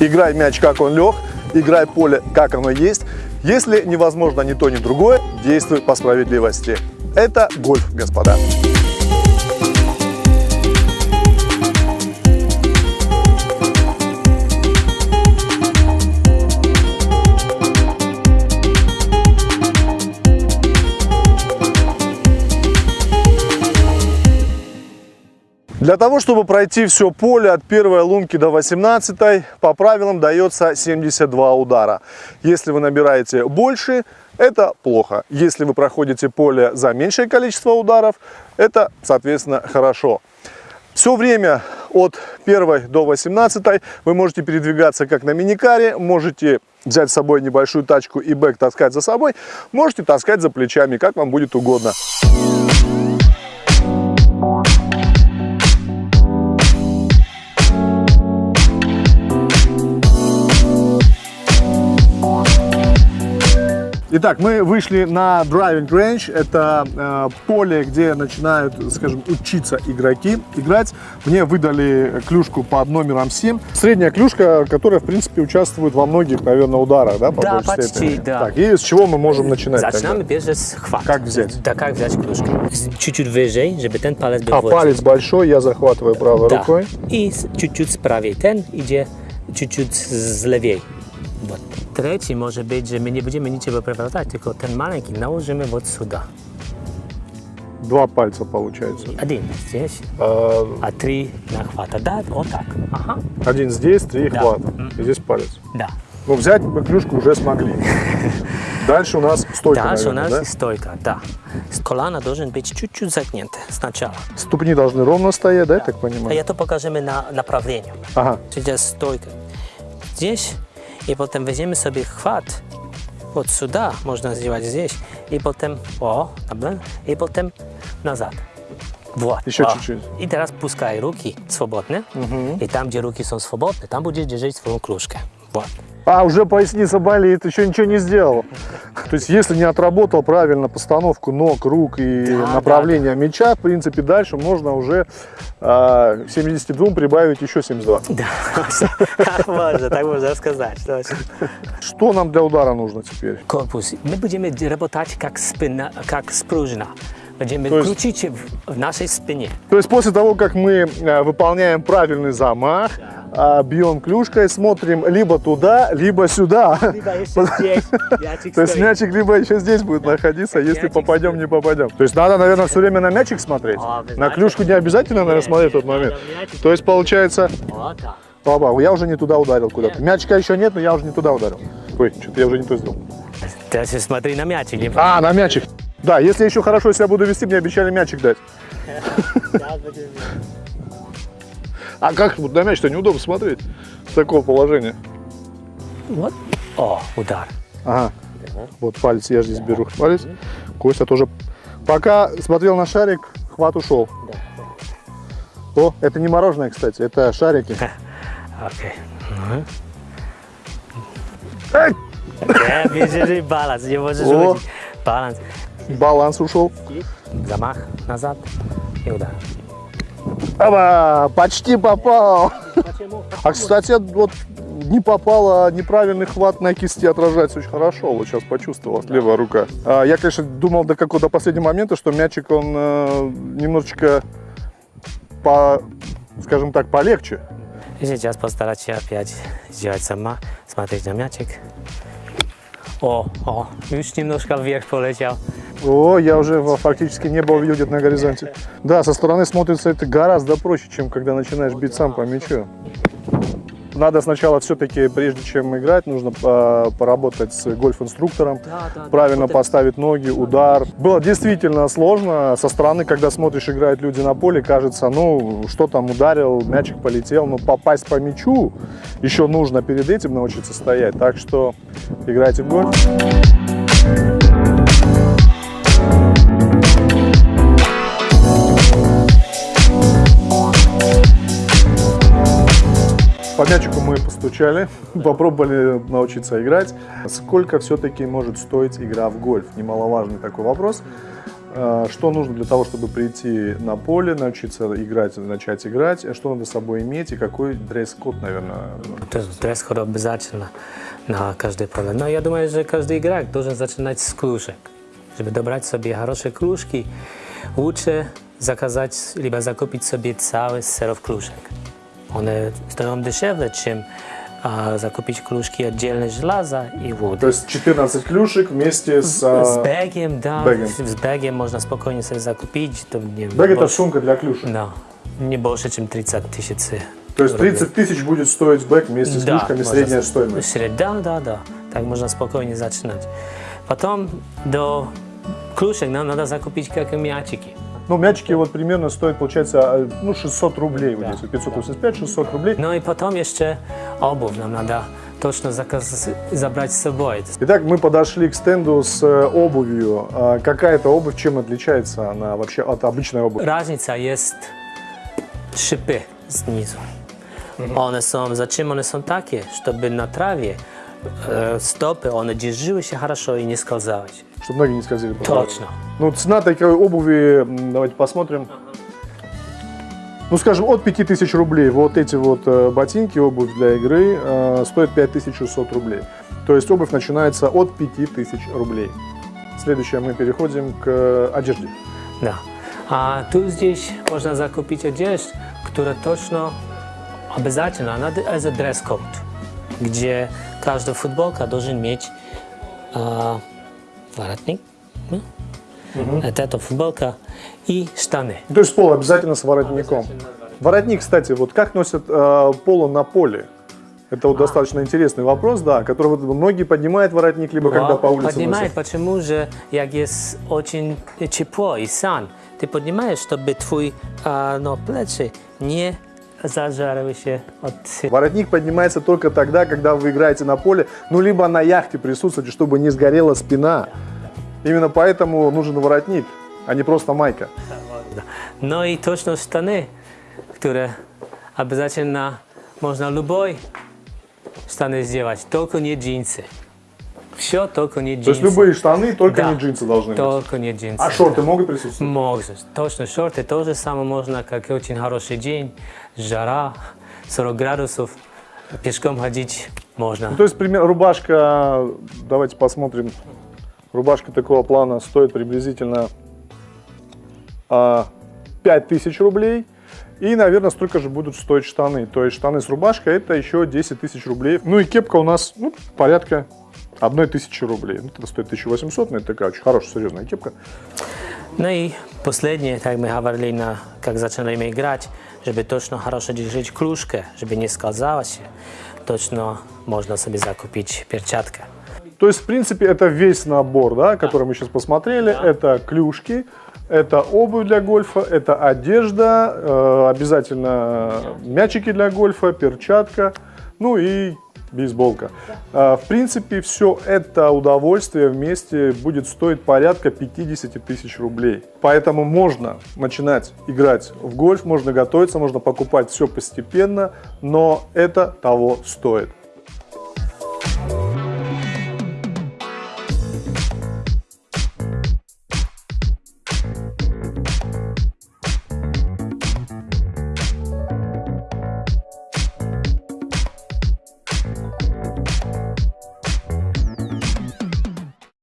Играй мяч, как он лег, играй поле, как оно есть. Если невозможно ни то, ни другое, действуй по справедливости. Это гольф, господа. Для того, чтобы пройти все поле от первой лунки до 18 по правилам дается 72 удара. Если вы набираете больше, это плохо. Если вы проходите поле за меньшее количество ударов, это, соответственно, хорошо. Все время от 1 до 18 вы можете передвигаться как на миникаре, можете взять с собой небольшую тачку и бэк таскать за собой, можете таскать за плечами, как вам будет угодно. Итак, мы вышли на driving range. Это э, поле, где начинают, скажем, учиться игроки играть. Мне выдали клюшку под номером 7. Средняя клюшка, которая, в принципе, участвует во многих, наверное, ударах, да? По да, почти, степени. да. Так, и с чего мы можем начинать? Начинаем первый с хват. Как взять? Да, как взять клюшку? Чуть-чуть выше, чтобы ten палец был А, палец большой, я захватываю правой да. рукой. И чуть-чуть справей. Ten идет чуть-чуть злевей. Вот. Третий может быть, że my nie będziemy niczego przewracać, tylko ten маленький наложим вот сюда. Два пальца получается. Один здесь, а, а три нахвата. Да, вот так. Ага. Один здесь, три да. хвата. И здесь палец. Да. Ну, взять мы клюшку уже смогли. Дальше у нас стойка, Дальше наверное, у нас да? стойка, да. Колено должен быть чуть-чуть загнуты сначала. Ступни должны ровно стоять, да, да. я так понимаю? А это покажем на направление. Ага. Сейчас стойка. Здесь i potem weźmiemy sobie chwat od suda, można zdjąć gdzieś i potem, o, dobra, i potem nazad. Вот. Еще чуть-чуть. И teraz пускай руки свободны. Угу. И там, где руки są свободны, там будешь держать свою кружку. Вот. А, уже поясница болит, еще ничего не сделал. То есть, если не отработал правильно постановку ног, рук и да, направление да. мяча, в принципе, дальше можно уже а, 72 прибавить еще 72. Да, можно, так можно сказать. Что нам для удара нужно теперь? Корпус. Мы будем работать как спина, как спружина. Будем крутить в нашей спине. То есть после того, как мы а, выполняем правильный замах, да бьем клюшкой, смотрим либо туда, либо сюда. Либо еще здесь. То есть мячик либо еще здесь будет находиться, если попадем, не попадем. То есть надо, наверное, все время на мячик смотреть. На клюшку не обязательно, наверное, смотреть в тот момент. То есть получается... Баба, я уже не туда ударил куда-то. Мячика еще нет, но я уже не туда ударил. Ой, что-то я уже не то сделал. Ты смотри на мячик. А, на мячик. Да, если еще хорошо себя буду вести, мне обещали мячик дать. А как вот на мяч-то неудобно смотреть с такого положения? Вот. О, удар. Ага. Вот палец, я здесь беру палец. Костя тоже. Пока смотрел на шарик, хват ушел. О, это не мороженое, кстати, это шарики. Окей. Держи баланс, не можешь Баланс. Баланс ушел. Замах назад и удар. Оба, почти попал. Почему? А, кстати, вот не попало, а неправильный хват на кисти отражается очень хорошо. Вот сейчас почувствовал, да. левая рука. А, я, конечно, думал до какого-то последнего момента, что мячик, он э, немножечко, по, скажем так, полегче. И сейчас постараться опять сделать сама, смотреть на мячик. О, о, już немножко вверх полетел. О, я уже фактически небо увидел где-то на горизонте. Да, со стороны смотрится это гораздо проще, чем когда начинаешь бить сам по мячу. Надо сначала все-таки, прежде чем играть, нужно э, поработать с гольф-инструктором, да, да, правильно да, поставить ноги, удар. Было действительно сложно. Со стороны, когда смотришь, играют люди на поле, кажется, ну, что там ударил, мячик полетел. Но попасть по мячу еще нужно перед этим научиться стоять. Так что играйте в гольф. По мячику мы постучали, попробовали научиться играть. Сколько все-таки может стоить игра в гольф? Немаловажный такой вопрос. э, что нужно для того, чтобы прийти на поле, научиться играть, начать играть, что надо с собой иметь и какой дресс-код, наверное. Code обязательно на каждое поле. Но я думаю, что каждый игрок должен начинать с клюшек. Żeby dobrać sobie хорошие клюшки, лучше заказать, либо закупить себе целый серов клюшек. One стоят дешевле, чем а, закупить клюшки отдельно железа и воды. То есть 14 клюшек вместе с... С э, бегом, да. бегом. С бегом можно спокойно себе закупить. то не Бэг это больше- сумка для клюшек. Да. Не больше, чем 30 тысяч. То есть 30 тысяч будет стоить бэк вместе с Да, клюшками, можно средняя с- стоимость. сред- Да, да, да. Так можно спокойно начинать. Потом до клюшек нам надо закупить как и мячики. Ну, мячики вот примерно стоят, получается, э, ну, 600 рублей. Здесь, вот 585, 600 рублей. Ну и потом еще обувь нам надо точно заказ... забрать с собой. Итак, мы подошли к стенду с э, обувью. А Какая это обувь, чем отличается она вообще от обычной обуви? Разница есть шипы снизу. One są, зачем one są takie? Чтобы на траве э, стопы, one держались хорошо и не скользались. Чтобы ноги не скользили. Точно. Ну, цена такой обуви, давайте посмотрим. Ну, скажем, от 5000 рублей вот эти вот ботинки, обувь для игры, э, стоят 5600 рублей. То есть обувь начинается от 5000 рублей. Следующее мы переходим к э, одежде. Да. А тут здесь можно закупить одежду, которая точно обязательно, надо это дресс-код, где каждая футболка должен иметь а, воротник, ну, это эта футболка и штаны. То есть поло обязательно с воротником. Воротник, кстати, вот как носят э, поло на поле? Это вот достаточно интересный вопрос, да, который вот многие поднимают воротник, либо когда по улице Поднимает, носят. почему же, як есть очень тепло и сан, ты поднимаешь, чтобы а, но плечи не зажаривались от Воротник поднимается только тогда, когда вы играете на поле, ну, либо на яхте присутствуете, чтобы не сгорела спина. Именно поэтому нужен воротник, а не просто майка. No i точно штаны, które обязательно можно любой штаны сделать, только не джинсы. Все, только не джинсы. То есть любые штаны, только Да. не джинсы должны быть. Только не джинсы. А шорты могут присутствовать? Можно. Точно, шорты тоже самое можно, как очень хороший день, жара, 40 градусов, пешком ходить можно. Ну, то есть, пример, рубашка, давайте посмотрим. Рубашка такого плана стоит приблизительно а, 5000 рублей. И, наверное, столько же будут стоить штаны. То есть штаны с рубашкой это еще 10 тысяч рублей. Ну и кепка у нас ну, порядка одной тысячи рублей. Ну, это стоит 1800, но это такая очень хорошая, серьезная кепка. Ну и последнее, так мы говорили, на, как начинаем играть, чтобы точно хорошо держать кружка, чтобы не скользалось, точно можно себе закупить перчатка. То есть, в принципе, это весь набор, да, который мы сейчас посмотрели. Это клюшки, это обувь для гольфа, это одежда, э, обязательно мячики для гольфа, перчатка, ну и бейсболка. Э, в принципе, все это удовольствие вместе будет стоить порядка 50 тысяч рублей. Поэтому можно начинать играть в гольф, можно готовиться, можно покупать все постепенно, но это того стоит.